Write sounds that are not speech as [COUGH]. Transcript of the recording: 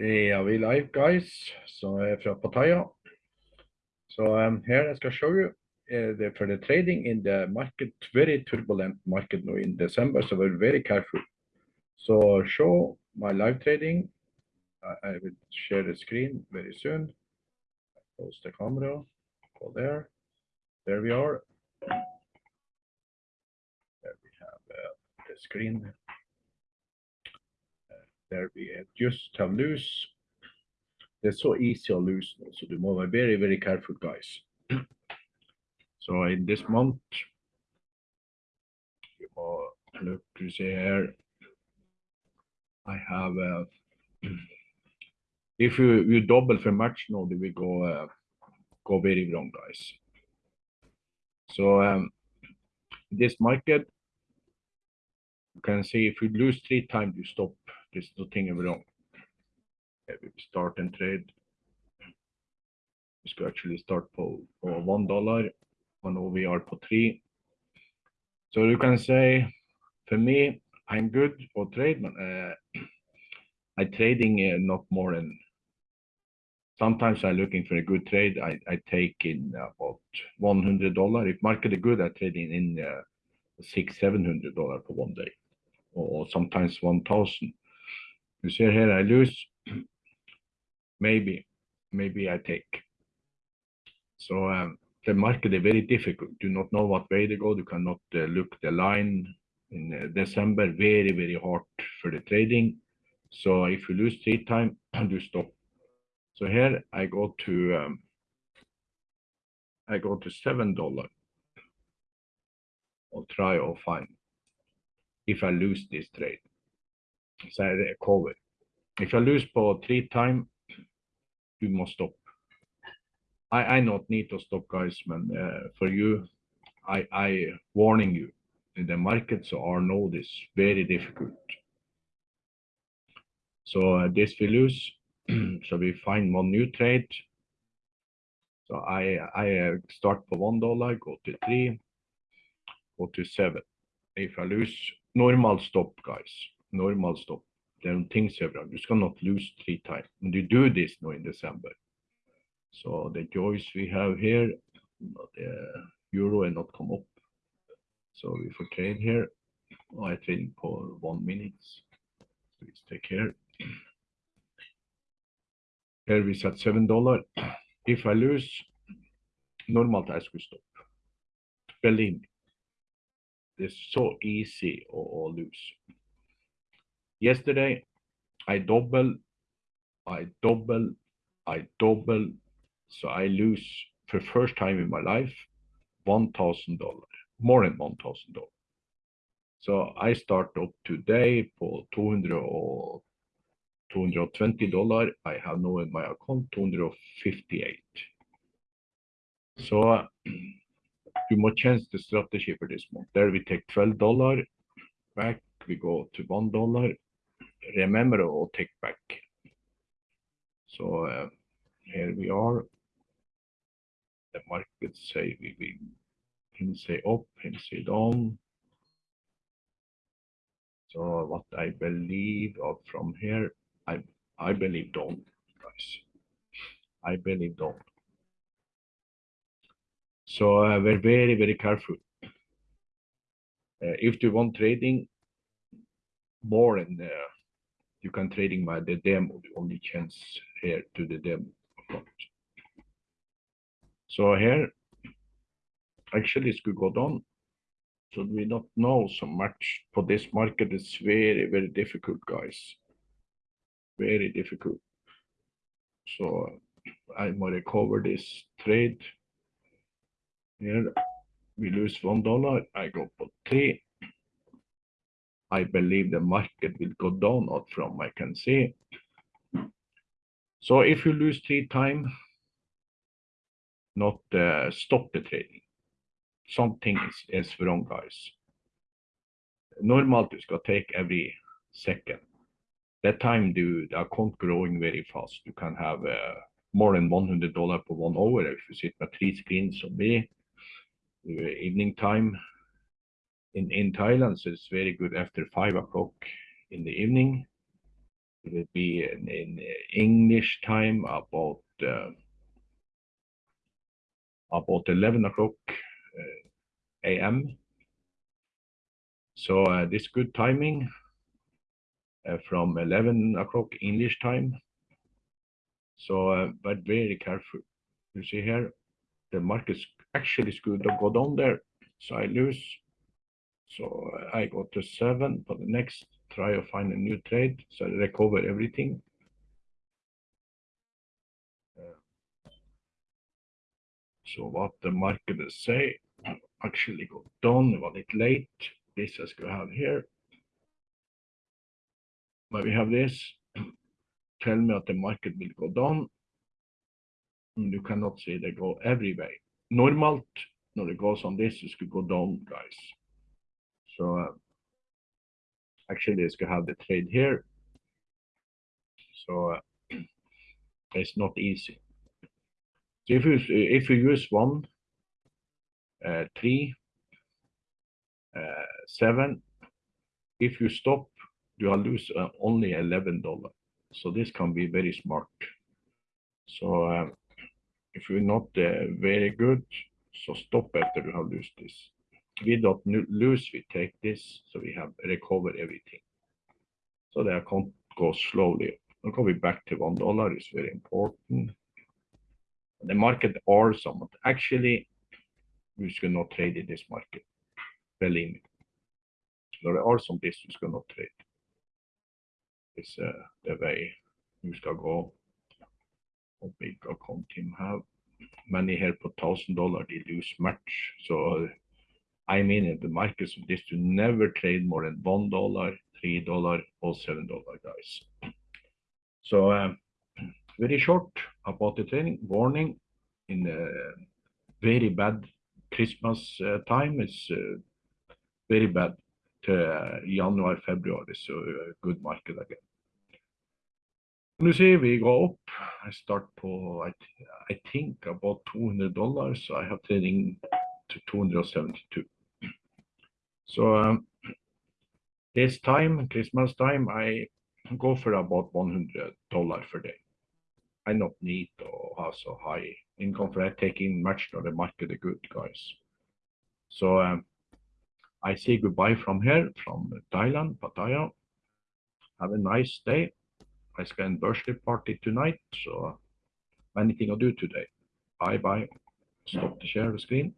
Ja, we live guys, so jeg er fra Pattaya. So um, here I can show you uh, the, for the trading in the market, very turbulent market now in December, so we're very careful. So show my live trading. I, I will share the screen very soon. Close the camera, go there. There we are. There we have uh, the screen. There we just have loose er så easy å lose nå, så du må være very, very careful, guys. So in this month, you må look to see here, I have, uh, if you, you double for match now, they will go, uh, go very wrong, guys. So um, this market, you can see if you lose three times, you stop. There's nothing wrong we start and trade. We skal actually start på, på one dollar, and now we are på three. So you can say, for me, I'm good for trade, but uh, [CLEARS THROAT] I trading uh, not more than. Sometimes I'm looking for a good trade. I, I take in about one hundred dollar. If market is good, I trade in, in uh, six seven hundred dollar for one day, or sometimes one thousand. You see here I lose [CLEARS THROAT] maybe, maybe I take. So um, the market is very difficult. Do not know what way to go. You cannot uh, look the line in uh, December. Very, very hard for the trading. So if you lose three time, [CLEARS THROAT] you stop. So here I go to um, I go to seven dollar. I'll try or find if I lose this trade. So I recover. If I lose for three time, you must stop. I, I not need to stop, guys, man. Uh, for you, I, I warning you. In the markets are know this very difficult. So uh, this we lose. [CLEARS THROAT] so we find one new trade. So I I uh, start for one dollar, go to three, go to seven. If I lose, normal stop, guys. Normal stop er there are things er around. You cannot lose three times. And you do this now in December. So the er joys we have here, the euro and not come up. So if we trade here, I trade for one minute. Please take care. Here we set seven dollar. If I lose, normal task will stop. Believe me, it's so easy or, or lose. Yesterday, I double, I double, I double. So I lose for first time in my life, $1,000, more than $1,000. So I start up today for 200 or $220. I have now in my account 258. So [CLEARS THROAT] you must change the strategy for this month. There we take $12 back, we go to $1 remember or take back. So uh, here we are. The market say we will him say up, him say down. So what I believe of from here, I I believe down, guys. I believe down. So uh, we're very very careful. Uh, if you want trading more in the you can trading by the demo, the only chance here to the demo account. So here, actually it could go down. So we don't know so much for this market. It's very, very difficult, guys. Very difficult. So I'm gonna cover this trade. Here we lose one dollar. I go for three. I believe the market will go down out from I can see. So if you lose three time, not uh, stop the trading. Something is, is wrong, guys. Normal you skal take every second. That time do the account growing very fast. You can have uh, more than $100 per one hour if you sit with three screens on me. Uh, evening time, in in Thailand, so it's very good after five o'clock in the evening. it will be in, in English time about uh, about 11 o'clock uh, a.m. So uh, this good timing uh, from 11 o'clock English time. So, uh, but very careful. You see here, the market actually is good to go down there. So I lose. So I go to seven for the next try to find a new trade. So I recover everything. So what the market is say [CLEARS THROAT] actually go down a bit late. This is going to have here. But we have this. [CLEARS THROAT] Tell me that the market will go down. And You cannot see they go every way. Normalt när det goes on this, it could go down, guys. So uh, actually, it's gonna have the trade here. So uh, [CLEARS THROAT] it's not easy. So if you if you use one, uh, three, uh, seven, if you stop, you will lose uh, only eleven dollar. So this can be very smart. So um, if you're not uh, very good, so stop after you have lost this. We don't lose, we take this, so we have recovered everything. So the account goes slowly. Coming back to one dollar is very important. The market are somewhat, actually, we should not trade in this market. Believe me. There are some you should not trade. It's uh, the way you skal gå. Og big account team have many here på thousand dollar, they lose much. So I mean in the markets of this to never trade more than one dollar, three dollar, or seven dollar, guys. So um, very short about the training. Warning in the very bad Christmas uh, time is uh, very bad to uh, January, February, so uh, good market again. Nu see, we go upp. I start på, I, th- I think about 200 dollars. So I have trading to 272. So um, this time, Christmas time, I go for about 100 dollar per day. I not need to have so high income for taking much of the market are good, guys. So um, I say goodbye from here, from Thailand, Pattaya. Have a nice day. I spend birthday party tonight, so anything I do today. Bye bye. Stop the share the screen.